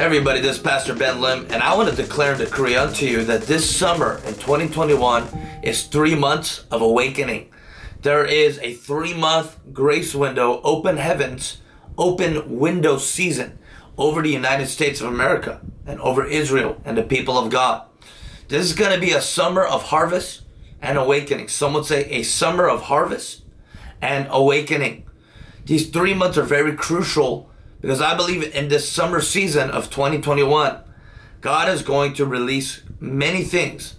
Hey everybody, this is Pastor Ben Lim, and I want to declare and decree unto you that this summer in 2021 is three months of awakening. There is a three month grace window, open heavens, open window season over the United States of America and over Israel and the people of God. This is going to be a summer of harvest and awakening. Some would say a summer of harvest and awakening. These three months are very crucial because I believe in this summer season of 2021, God is going to release many things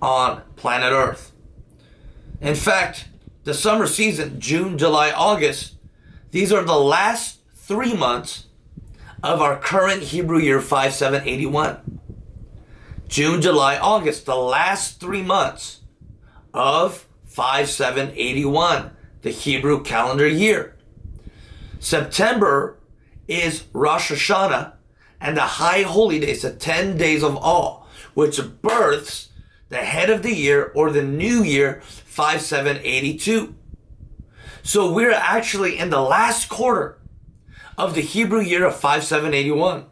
on planet Earth. In fact, the summer season, June, July, August, these are the last three months of our current Hebrew year 5781. June, July, August, the last three months of 5781, the Hebrew calendar year. September is Rosh Hashanah and the high holy days, the 10 days of awe, which births the head of the year or the new year 5782. So we're actually in the last quarter of the Hebrew year of 5781.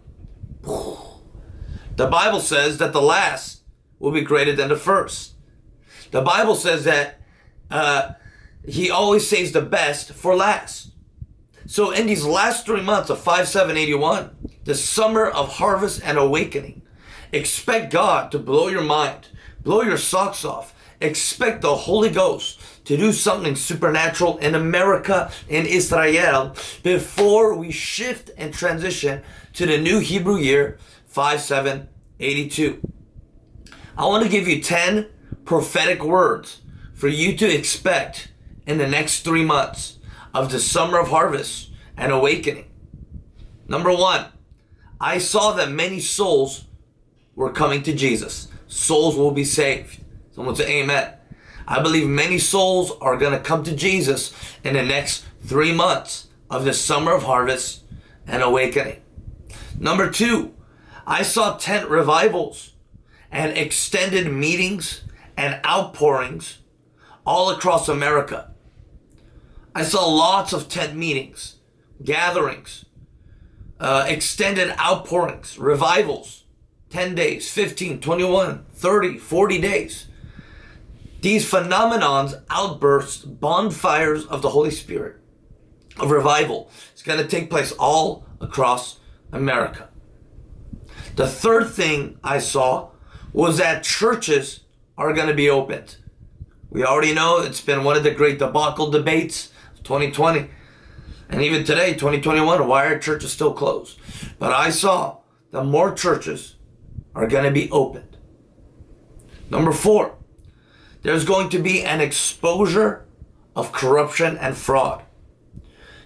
The Bible says that the last will be greater than the first. The Bible says that uh, he always saves the best for last. So in these last three months of 5781, the summer of harvest and awakening, expect God to blow your mind, blow your socks off. Expect the Holy Ghost to do something supernatural in America, in Israel, before we shift and transition to the new Hebrew year 5782. I want to give you 10 prophetic words for you to expect in the next three months of the summer of harvest and awakening. Number one, I saw that many souls were coming to Jesus. Souls will be saved. Someone say amen. I believe many souls are going to come to Jesus in the next three months of the summer of harvest and awakening. Number two, I saw tent revivals and extended meetings and outpourings all across America. I saw lots of tent meetings, gatherings, uh, extended outpourings, revivals, 10 days, 15, 21, 30, 40 days. These phenomenons, outbursts, bonfires of the Holy Spirit, of revival, is going to take place all across America. The third thing I saw was that churches are going to be opened. We already know it's been one of the great debacle debates 2020. And even today, 2021, why are churches still closed? But I saw that more churches are going to be opened. Number four, there's going to be an exposure of corruption and fraud.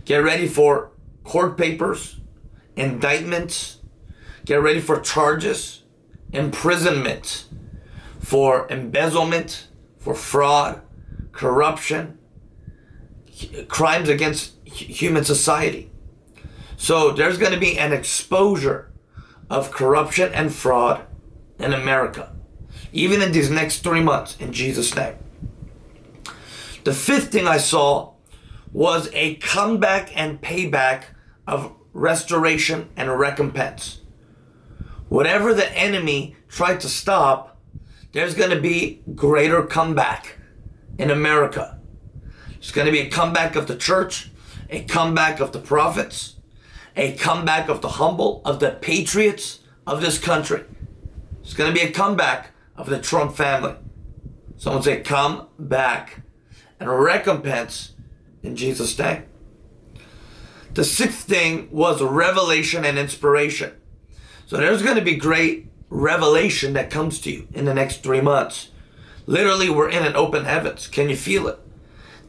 Get ready for court papers, indictments, get ready for charges, imprisonment, for embezzlement, for fraud, corruption, crimes against human society. So there's going to be an exposure of corruption and fraud in America, even in these next three months, in Jesus' name. The fifth thing I saw was a comeback and payback of restoration and recompense. Whatever the enemy tried to stop, there's going to be greater comeback in America. It's going to be a comeback of the church, a comeback of the prophets, a comeback of the humble, of the patriots of this country. It's going to be a comeback of the Trump family. Someone say, come back and recompense in Jesus' name. The sixth thing was revelation and inspiration. So there's going to be great revelation that comes to you in the next three months. Literally, we're in an open heavens. Can you feel it?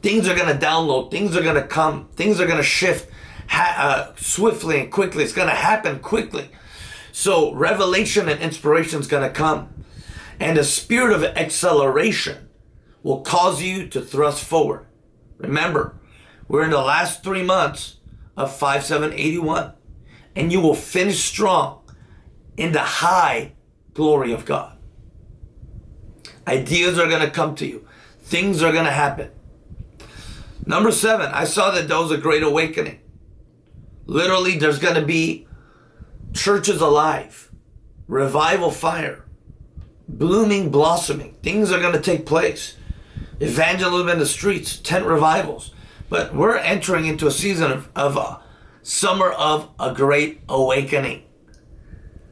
Things are going to download. Things are going to come. Things are going to shift uh, swiftly and quickly. It's going to happen quickly. So revelation and inspiration is going to come. And a spirit of acceleration will cause you to thrust forward. Remember, we're in the last three months of 5781. And you will finish strong in the high glory of God. Ideas are going to come to you. Things are going to happen. Number seven, I saw that there was a great awakening. Literally, there's going to be churches alive, revival fire, blooming, blossoming. Things are going to take place. Evangelism in the streets, tent revivals. But we're entering into a season of, of a summer of a great awakening.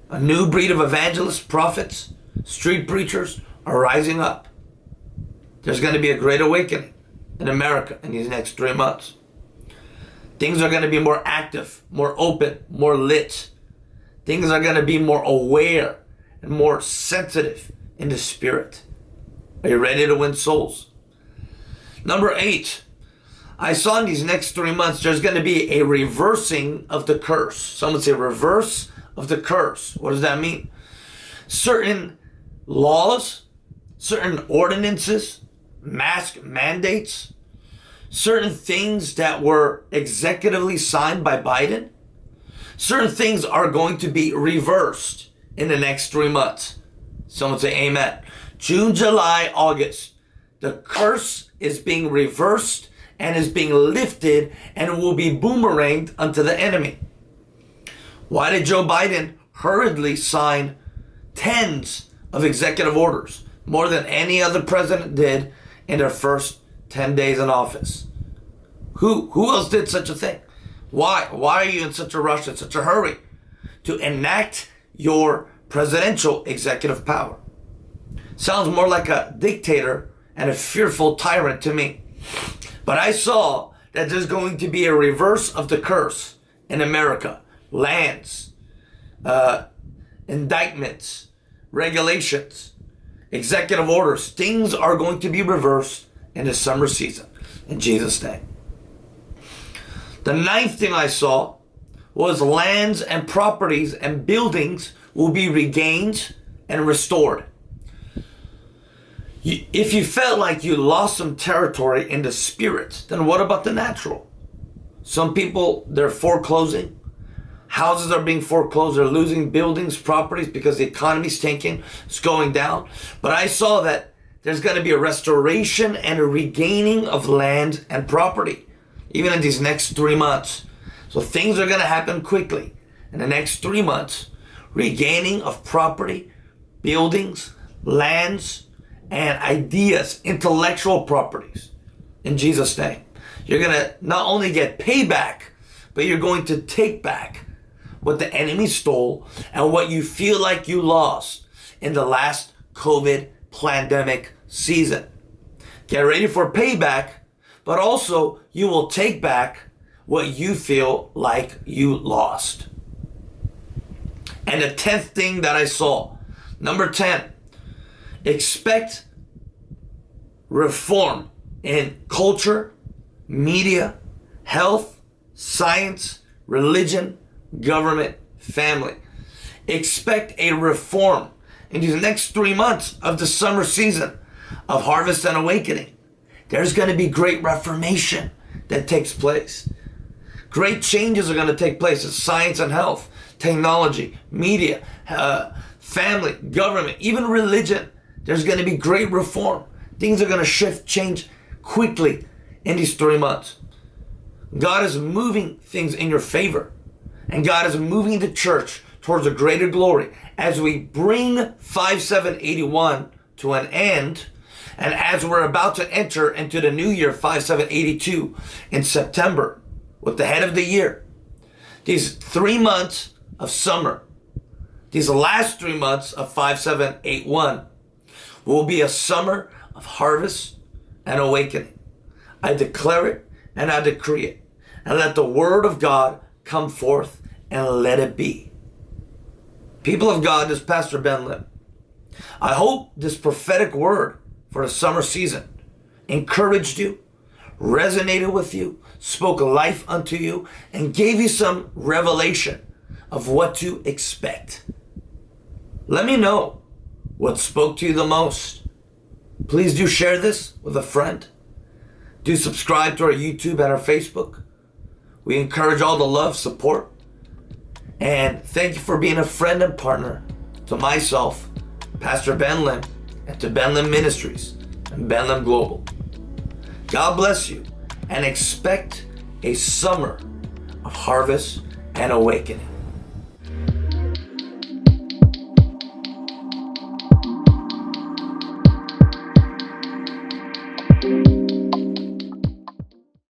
A new breed of evangelists, prophets, street preachers are rising up. There's going to be a great awakening in America in these next three months. Things are going to be more active, more open, more lit. Things are going to be more aware and more sensitive in the spirit. Are you ready to win souls? Number eight, I saw in these next three months there's going to be a reversing of the curse. Someone say reverse of the curse. What does that mean? Certain laws, certain ordinances, mask mandates, certain things that were executively signed by Biden, certain things are going to be reversed in the next three months. Someone say amen. June, July, August. The curse is being reversed and is being lifted and will be boomeranged unto the enemy. Why did Joe Biden hurriedly sign tens of executive orders, more than any other president did in their first 10 days in office? Who, who else did such a thing? Why? Why are you in such a rush, in such a hurry to enact your presidential executive power? Sounds more like a dictator and a fearful tyrant to me. But I saw that there's going to be a reverse of the curse in America. Lands, uh, indictments, regulations, executive orders. Things are going to be reversed in the summer season. In Jesus' name. The ninth thing I saw was lands and properties and buildings will be regained and restored if you felt like you lost some territory in the spirit, then what about the natural? Some people, they're foreclosing. Houses are being foreclosed. They're losing buildings, properties because the economy's tanking. It's going down. But I saw that there's going to be a restoration and a regaining of land and property, even in these next three months. So things are going to happen quickly. In the next three months, regaining of property, buildings, lands, and ideas, intellectual properties in Jesus' name. You're going to not only get payback, but you're going to take back what the enemy stole and what you feel like you lost in the last COVID pandemic season. Get ready for payback, but also you will take back what you feel like you lost. And the 10th thing that I saw, number 10, expect reform in culture, media, health, science, religion, government, family. Expect a reform in these next three months of the summer season of harvest and awakening. There's going to be great reformation that takes place. Great changes are going to take place in science and health, technology, media, uh, family, government, even religion. There's going to be great reform. Things are going to shift, change quickly in these three months. God is moving things in your favor. And God is moving the church towards a greater glory as we bring 5781 to an end. And as we're about to enter into the new year 5782 in September with the head of the year, these three months of summer, these last three months of 5781 will be a summer of harvest and awakening. I declare it and I decree it. And let the word of God come forth and let it be. People of God, this Pastor Ben Lim. I hope this prophetic word for the summer season encouraged you, resonated with you, spoke life unto you, and gave you some revelation of what to expect. Let me know what spoke to you the most. Please do share this with a friend. Do subscribe to our YouTube and our Facebook. We encourage all the love, support. And thank you for being a friend and partner to myself, Pastor Ben Lim, and to Ben Lim Ministries and Ben Lim Global. God bless you and expect a summer of harvest and awakening.